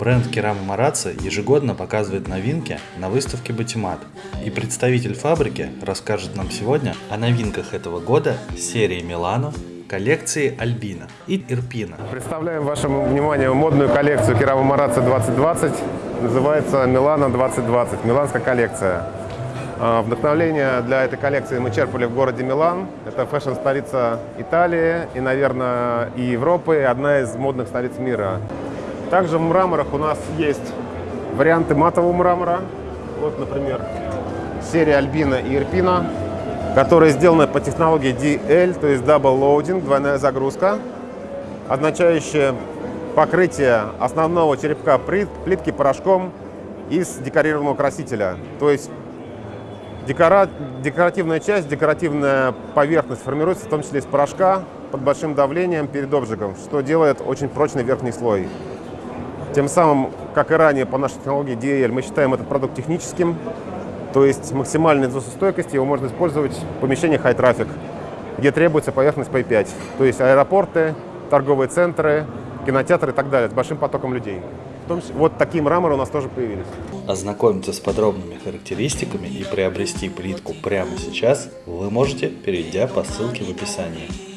Бренд Керама Марацци ежегодно показывает новинки на выставке Батимат. И представитель фабрики расскажет нам сегодня о новинках этого года серии Милано, коллекции Альбина и Ирпина. Представляем вашему вниманию модную коллекцию Керама Марацци 2020. Называется Милано 2020, миланская коллекция. А, Вдохновление для этой коллекции мы черпали в городе Милан. Это фэшн-столица Италии и, наверное, и Европы, одна из модных столиц мира. Также в мраморах у нас есть варианты матового мрамора. Вот, например, серия Альбина и Ирпина, которые сделаны по технологии DL, то есть Double Loading, двойная загрузка, означающая покрытие основного черепка плитки порошком из декорированного красителя. То есть декора... декоративная часть, декоративная поверхность формируется в том числе из порошка под большим давлением перед обжигом, что делает очень прочный верхний слой. Тем самым, как и ранее по нашей технологии DL, мы считаем этот продукт техническим, то есть максимальной износостойкости его можно использовать в помещениях high traffic, где требуется поверхность P5, то есть аэропорты, торговые центры, кинотеатры и так далее, с большим потоком людей. Числе, вот такие мраморы у нас тоже появились. Ознакомиться с подробными характеристиками и приобрести плитку прямо сейчас вы можете, перейдя по ссылке в описании.